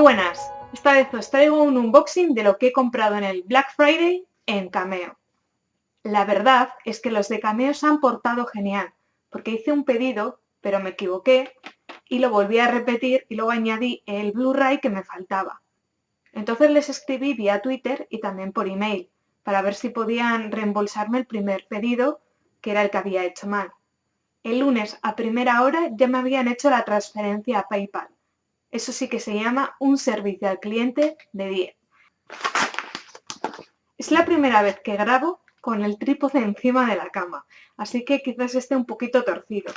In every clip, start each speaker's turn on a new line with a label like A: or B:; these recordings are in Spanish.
A: buenas, esta vez os traigo un unboxing de lo que he comprado en el Black Friday en Cameo. La verdad es que los de Cameo se han portado genial, porque hice un pedido, pero me equivoqué y lo volví a repetir y luego añadí el Blu-ray que me faltaba. Entonces les escribí vía Twitter y también por email, para ver si podían reembolsarme el primer pedido, que era el que había hecho mal. El lunes a primera hora ya me habían hecho la transferencia a PayPal eso sí que se llama un servicio al cliente de 10. Es la primera vez que grabo con el trípode encima de la cama, así que quizás esté un poquito torcido.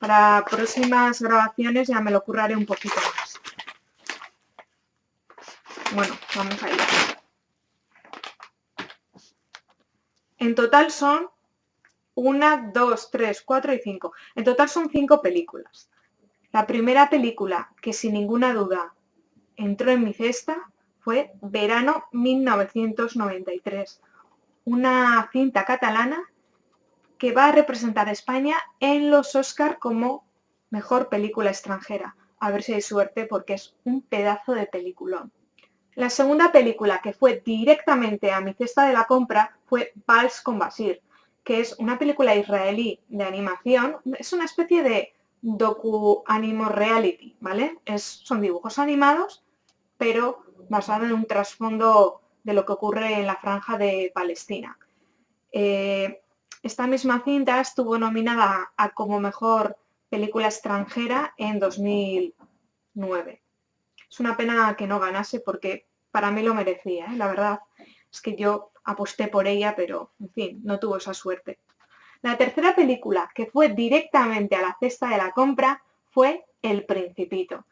A: Para próximas grabaciones ya me lo curraré un poquito más. Bueno, vamos allá. En total son una, dos, tres, cuatro y cinco. En total son cinco películas. La primera película que sin ninguna duda entró en mi cesta fue Verano 1993, una cinta catalana que va a representar a España en los Oscar como mejor película extranjera. A ver si hay suerte porque es un pedazo de peliculón. La segunda película que fue directamente a mi cesta de la compra fue Vals con Basir, que es una película israelí de animación. Es una especie de docu animo reality, ¿vale? Es, son dibujos animados, pero basado en un trasfondo de lo que ocurre en la franja de Palestina. Eh, esta misma cinta estuvo nominada a como mejor película extranjera en 2009. Es una pena que no ganase porque para mí lo merecía, ¿eh? la verdad. Es que yo aposté por ella, pero en fin, no tuvo esa suerte. La tercera película que fue directamente a la cesta de la compra fue El Principito.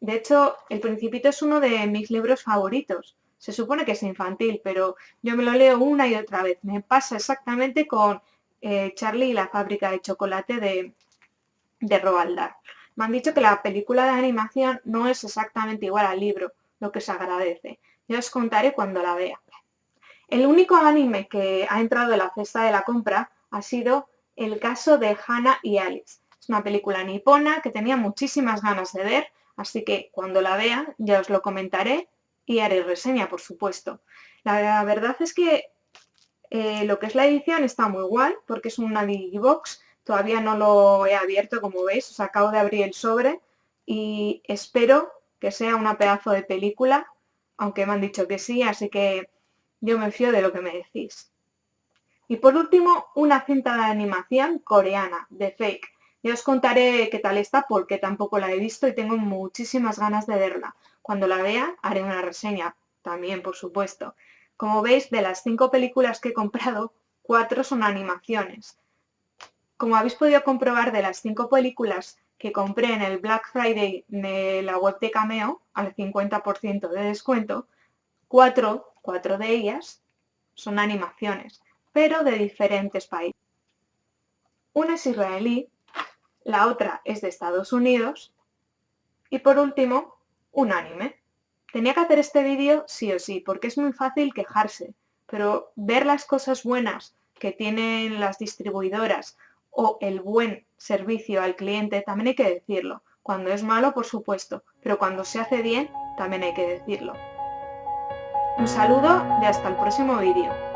A: De hecho, El Principito es uno de mis libros favoritos. Se supone que es infantil, pero yo me lo leo una y otra vez. Me pasa exactamente con eh, Charlie y la fábrica de chocolate de, de Roald Dahl. Me han dicho que la película de animación no es exactamente igual al libro, lo que se agradece. Ya os contaré cuando la vea. El único anime que ha entrado en la cesta de la compra ha sido el caso de Hannah y Alice. Es una película nipona que tenía muchísimas ganas de ver, así que cuando la vea ya os lo comentaré y haré reseña, por supuesto. La verdad es que eh, lo que es la edición está muy guay, porque es una Digibox, todavía no lo he abierto como veis, os acabo de abrir el sobre y espero que sea una pedazo de película, aunque me han dicho que sí, así que yo me fío de lo que me decís. Y por último, una cinta de animación coreana, de Fake. Ya os contaré qué tal está porque tampoco la he visto y tengo muchísimas ganas de verla. Cuando la vea haré una reseña, también por supuesto. Como veis, de las cinco películas que he comprado, cuatro son animaciones. Como habéis podido comprobar de las cinco películas que compré en el Black Friday de la web de Cameo, al 50% de descuento, cuatro, cuatro de ellas son animaciones pero de diferentes países. Una es israelí, la otra es de Estados Unidos y por último, un anime. Tenía que hacer este vídeo sí o sí, porque es muy fácil quejarse, pero ver las cosas buenas que tienen las distribuidoras o el buen servicio al cliente, también hay que decirlo. Cuando es malo, por supuesto, pero cuando se hace bien, también hay que decirlo. Un saludo y hasta el próximo vídeo.